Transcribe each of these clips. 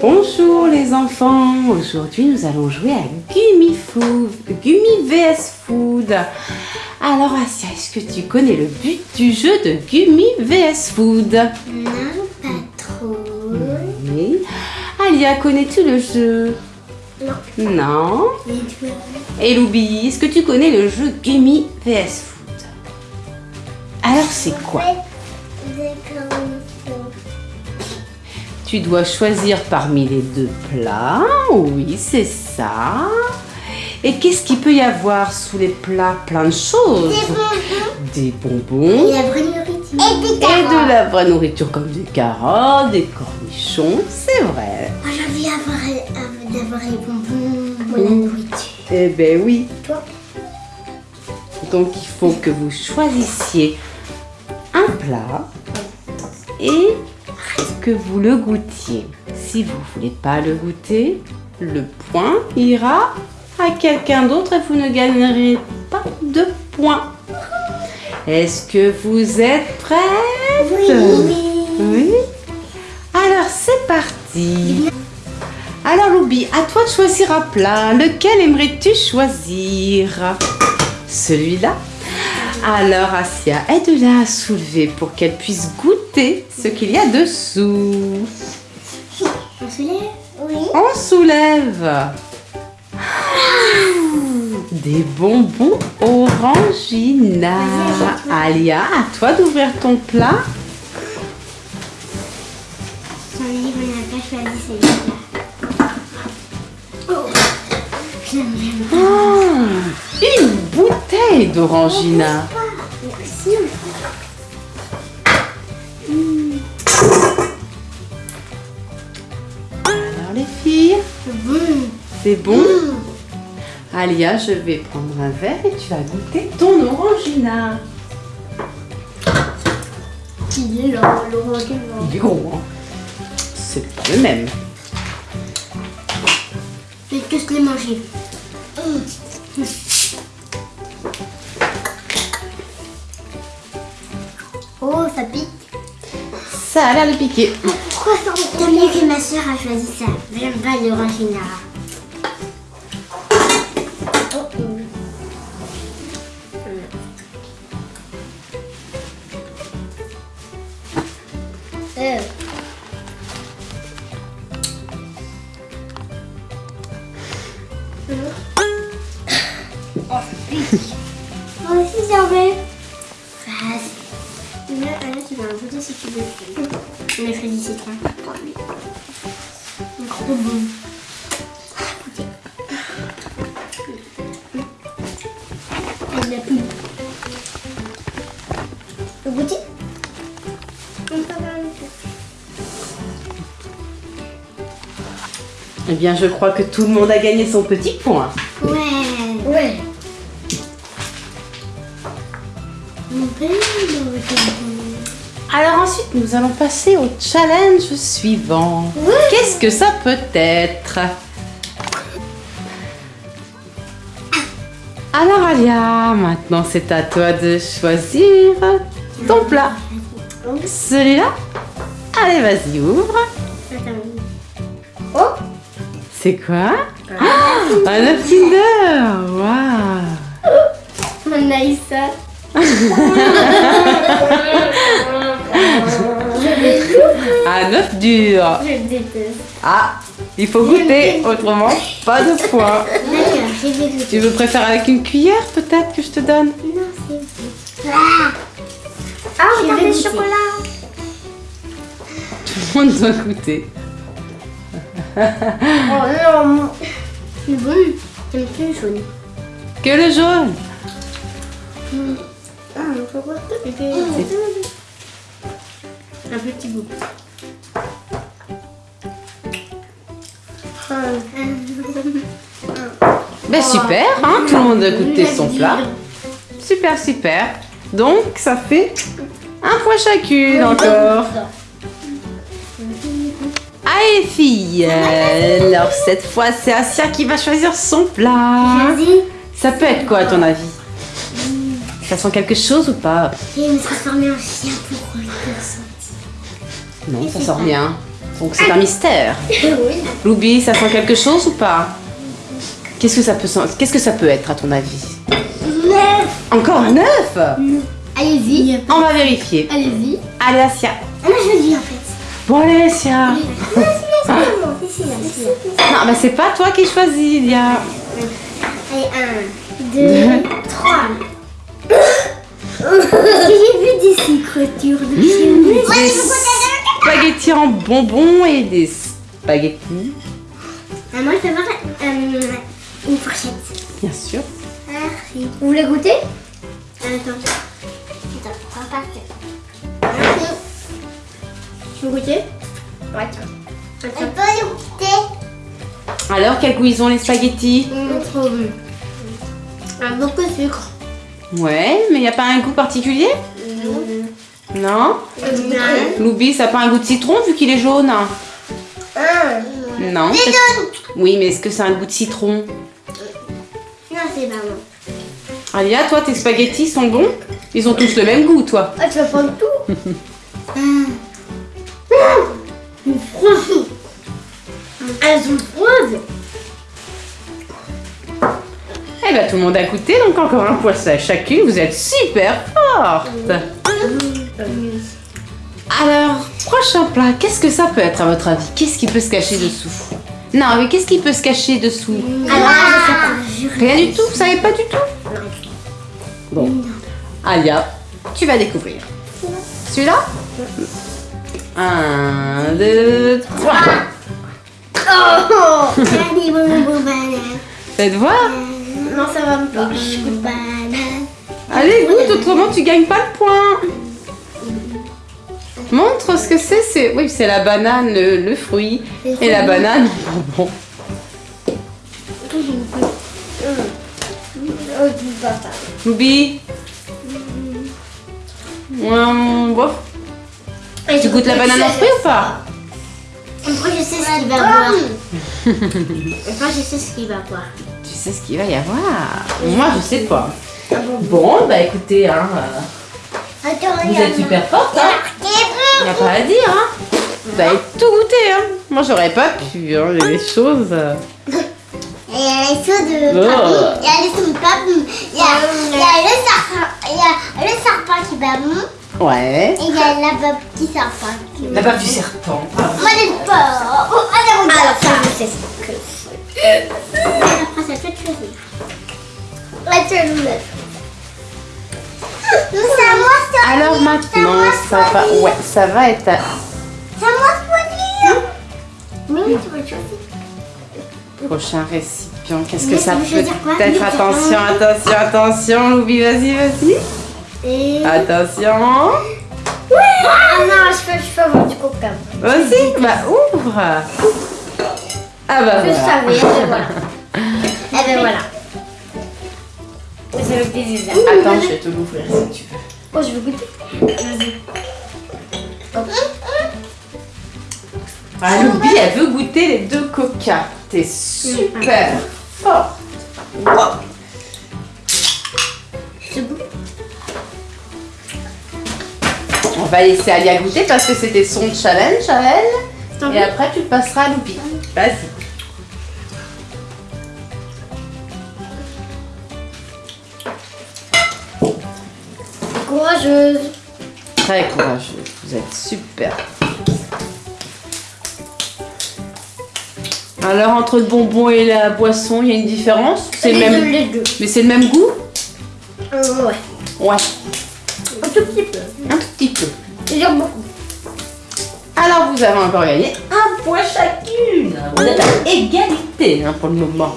Bonjour les enfants, aujourd'hui nous allons jouer à Gummy Food, Gummy VS Food. Alors Asia, est-ce que tu connais le but du jeu de Gummy VS Food? Non, pas trop. Oui. Alia, connais-tu le jeu? Non. Non. Et Loubi, est-ce que tu connais le jeu Gummy VS Food? Alors c'est quoi? Tu dois choisir parmi les deux plats. Oui, c'est ça. Et qu'est-ce qu'il peut y avoir sous les plats Plein de choses? Des bonbons. Et la vraie nourriture. Et des Et de la vraie nourriture comme des carottes, des cornichons. C'est vrai. Moi, j'ai envie d'avoir d'avoir les bonbons ou la nourriture. Eh ben oui. Toi? Donc il faut que vous choisissiez un plat et que vous le goûtiez. Si vous voulez pas le goûter, le point ira à quelqu'un d'autre et vous ne gagnerez pas de points. Est-ce que vous êtes prêts? Oui. Oui. Alors c'est parti. Alors Loubi, à toi de choisir un plat. Lequel aimerais-tu choisir? Celui-là Alors Asia, aide-la à soulever pour qu'elle puisse goûter ce qu'il y a dessous. On se lève Oui. On soulève. Des bonbons orangina. Alia, à toi d'ouvrir ton plat. Son livre, on n'a pas choisi celui-là. Oh. Oh, une bouteille d'orangina. C'est bon Alia, je vais prendre un verre et tu vas goûter ton orangina. Il est là, vent. Il est gros, hein C'est pas le même. Je vais tous les manger. Oh, ça pique. Ça a l'air de piquer. Pourquoi ça Tant mieux que ma soeur a choisi ça. J'aime pas l'orangina. On a choisi citron. Trop bon. Goûter. Avec de la poudre. Vous goûtez Eh bien, je crois que tout le monde a gagné son petit point. Ouais. Ouais. Mon père, Alors ensuite, nous allons passer au challenge suivant. Qu'est-ce que ça peut être Alors Alia, maintenant c'est à toi de choisir ton plat. Celui-là Allez, vas-y, ouvre. Oh C'est quoi Ah, Un œuf Kinder Waouh On a eu ça. Un œuf dur Je déteste. Ah, il faut goûter, autrement pas de points. Tu veux préférer avec une cuillère peut-être que je te donne? Non, c'est bon. Ah, ah regardez le chocolat. Tout le monde doit goûter. Oh non. C'est bon. J'aime plus le jaune. Que le jaune Ah, pourquoi Un petit bout. Ben super, hein, tout le monde a goûté son plat. Super, super. Donc ça fait un point chacune encore. Allez filles, alors cette fois c'est Asia qui va choisir son plat. Ça peut être quoi à ton avis? Ça sent quelque chose ou pas? Je vais me transformer en chien pour. Non, ça sent rien. Donc c'est un mystère. Oui. Loubi, ça sent quelque chose ou pas? Qu'est-ce que ça peut Qu'est-ce que ça peut être à ton avis? Encore un œuf Allez-y. On va vérifier. Allez-y. Allez, Asia. Ah, moi je le dis en fait. Bon, allez, Asia. Non, bah c'est pas toi qui choisis, Lia. Allez, un, deux, trois. J'ai vu des secretures de chien Des spaghettis en bonbons et des spaghettis, Ah, moi je vais avoir euh, une fourchette. bien sûr. Merci. Vous voulez goûter? Attends. Attends, on va pas Merci. Tu veux goûter? Ouais, tiens. On peut les goûter. Alors, quel goût ils ont les spaghettis? Mmh, trop bon. Beaucoup de sucre. Ouais, mais il n'y a pas un goût particulier? Non Loubi, ça n'a pas un goût de citron vu qu'il est jaune Ah. Non. Oui, mais est-ce que c'est un goût de citron Non, c'est pas bon. Alia, toi, tes spaghettis sont bons Ils ont tous le même goût, toi. Ah, tu vas prendre tout Une froide. Elles sont froides. Eh ben, tout le monde a goûté, donc encore un poisson à chacune. Vous êtes super fortes. Alors, prochain plat, qu'est-ce que ça peut être à votre avis? Qu'est-ce qui peut se cacher dessous? Non, mais qu'est-ce qui peut se cacher dessous? Je sais pas. Rien du tout, vous savez pas du tout? Bon, Alia, tu vas découvrir. Celui-là? Un, deux, trois. Oh. Faites voir. Non, ça va me pas. Allez, goûte, autrement tu gagnes pas le point. Montre ce que c'est. C'est oui, c'est la banane, le, le fruit, et la banane. Bon. Loubi. Hum, bof. Tu goûtes la banane en fruit ou pas Moi, je sais ce qu'il va boire. Moi, je sais ce qu'il va boire. Tu sais ce qu'il va y avoir. Moi, je sais pas. Bon, bah écoutez, hein, euh, Attends, vous êtes super fortes. Hein. Y a pas à dire. Hein. Vous avez tout goûté. Hein. Moi, j'aurais pas pu. Hein. Il y a des choses. euh, Il y a les sauts de Oh. papy, il y a les sauts de papy, il y a, il y a le serpent, il y a le serpent qui va bon, Ouais. et il y a la bab qui serpent qui La bave du serpent. Moi j'ai peur. Oh, allez, regarde. Alors, ça, je sais ce que c'est. Après, ça peut te choisir. Attends, je me- Alors maintenant, ça va, ouais, ça va être. veux choisir. Prochain récipient, qu'est-ce que ça peut être? Attention, attention, attention, Loubi, vas-y, vas-y. Attention. Ah non, je peux, je peux avoir du coca. Vas-y, bah ouvre. Ah bah Je voilà. savais, et voilà. Et ben voilà. C'est. Attends, je vais te l'ouvrir si tu veux. Oh, je veux goûter. Vas-y. Ah, Loubi, elle veut goûter les deux coca. T'es super forte. Wow. C'est bon. On va laisser Alia goûter parce que c'était son challenge à elle. Et après, tu passeras à Loubi. Vas-y. Courageuse. Très courageux. Vous êtes super. Alors, entre le bonbon et la boisson, il y a une différence? C'est le deux, même... les deux. Mais c'est le même goût? Euh, ouais. Ouais, Un tout petit peu. un tout petit peu. Beaucoup. Alors, vous avez encore gagné un point chacune. Vous êtes à égalité hein, pour le moment.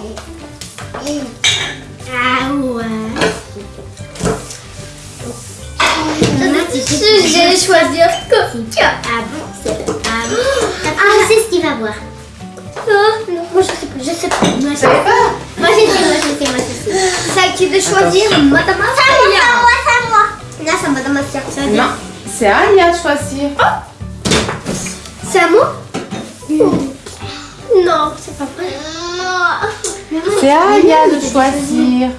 J'ai choisir coca. Ah bon, c'est bon. Ah, je sais ce qu'il va boire. Oh, non, moi je sais pas, je sais pas. Moi, je sais. Moi, je sais, moi, je sais, moi, je sais. C'est à qui de choisir Madame C'est à moi, c'est à moi. Non, c'est à Madame Assia. Non, c'est à Alia de choisir. C'est à moi? Non, c'est pas vrai. C'est à Alia de choisir.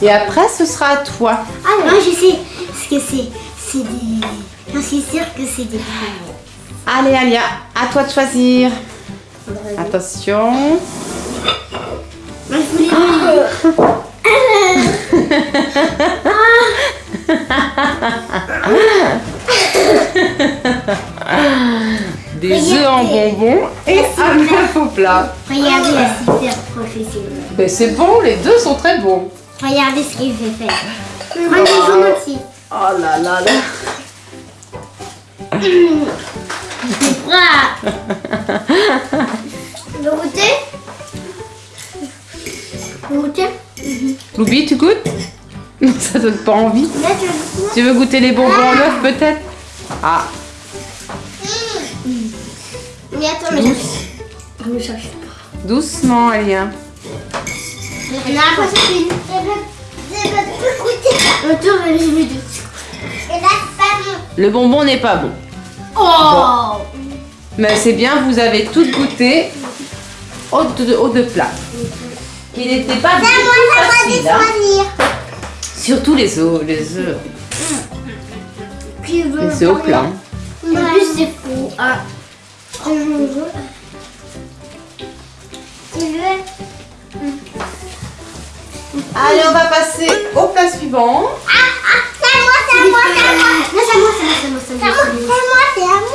Et après, ce sera à toi. Ah, moi, je sais ce que c'est. C'est des. J'en suis sûre que c'est des. Allez, Alia, à toi de choisir. Attention. Moi, je voulais Des œufs en bonbons et un œuf au plat. Regardez la super professionnelle. Mais c'est bon, les deux sont très bons. Regardez ce qu'il fait faire. Les jambes aussi. Oh là là là. C'est froid. Vous goûtez Vous goûtez Loubi, tu goûtes? Non, ça donne pas envie. Là, tu veux goûter Tu veux goûter les bonbons en œuf peut-être? Ah, Mais attends, mais je ne cherche pas. doucement, Alia. On a l'impression que Je veux goûter ça. Autour, je vais de... Et là, c'est pas bon. Le bonbon n'est pas bon. Oh Mais c'est bien, vous avez toutes goûté aux deux, aux deux plats. Qui n'étaient pas du tout de faciles, hein. Surtout les œufs, les œufs, les œufs au plat. En plus, c'est fou. Ah. Je veux. Tu veux Allez, on va passer au plat suivant. Ah, ah, c'est à moi, c'est moi, à moi. C'est à moi, c'est à moi, c'est à C'est à moi, moi, c'est à moi. c'est à moi, c'est à moi.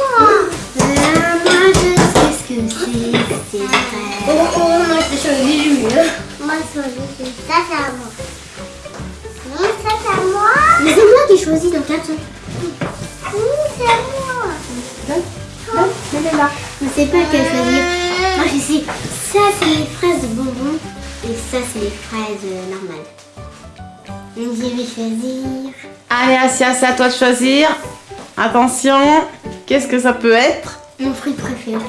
Moi, je sais ce que c'est. C'est vrai. Moi, je suis choisi mieux. Moi, je choisis. Ça, c'est à moi. Ça, c'est à moi. Mais c'est moi qui choisis dans 4 c'est à moi. Je sais pas quelle choisir. Moi, je sais. Ça, c'est les fraises bonbons. Et ça, c'est les fraises normales. Je vais choisir. Allez, Asia, c'est à toi de choisir. Attention, qu'est-ce que ça peut être? Mon fruit préféré.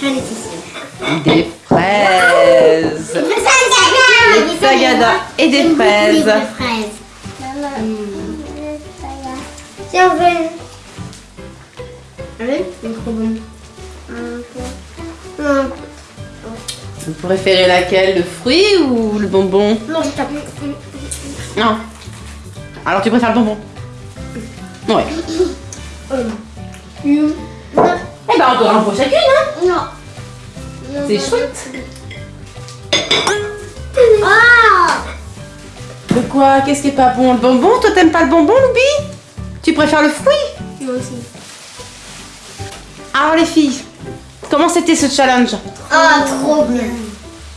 J'en étais sûre. Des fraises. Des tagadas et des fraises. vraies fraises. Tiens, on veut une. Ah oui C'est trop bon. Vous préférez laquelle Le fruit ou le bonbon? Non, je tape. Non. Alors tu préfères le bonbon? Ouais. Hum. Eh ben encore un pour chacune, hein Non. C'est chouette. Ah De quoi Qu'est-ce qui est pas bon? Le bonbon? Toi t'aimes pas le bonbon, Loubi? Tu préfères le fruit? Moi aussi. Alors les filles, comment c'était ce challenge? Ah, trop bien.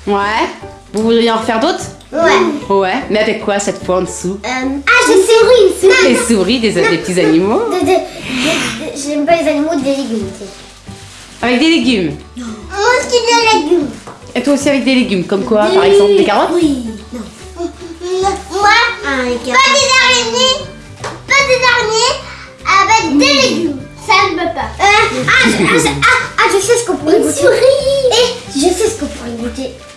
Ouais. Vous voudriez en refaire d'autres? Ouais. Ouais. Mais avec quoi cette fois en dessous? Euh, ah, sais, oui, c'est Des souris, des, des petits animaux De- de- de- de- J'aime pas les animaux, des légumes. tu sais. Avec des légumes? Moi aussi des légumes. Et toi aussi avec des légumes, comme quoi par exemple des carottes? Oui. Non. Moi, Ah, pas des araignées, pas des araignées, avec des légumes. Ça ne peut pas. Euh, ah, je, ah, je- ah, ah, je sais ce qu'on pourrait goûter.